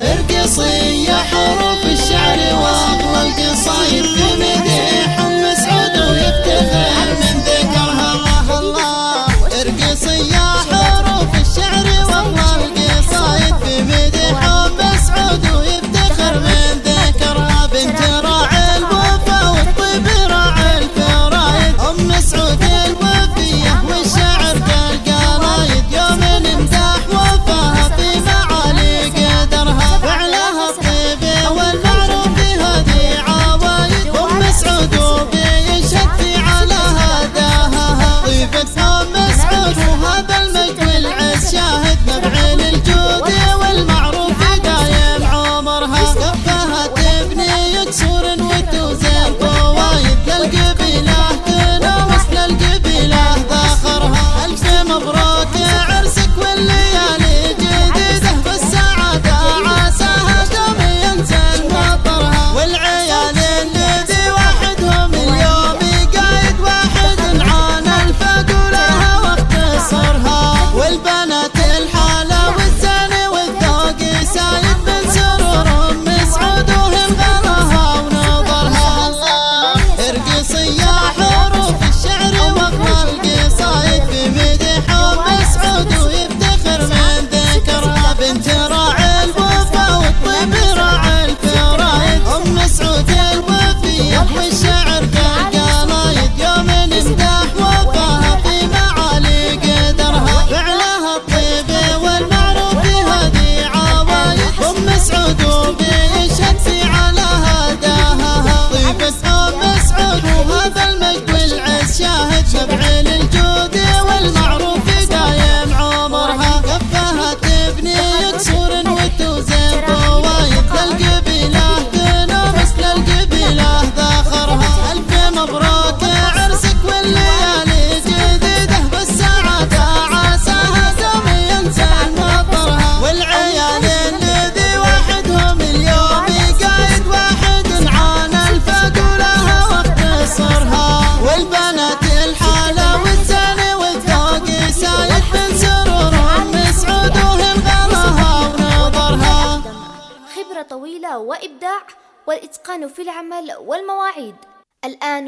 ارقصي يا حرام. خبرة طويلة وإبداع والإتقان في العمل والمواعيد. الآن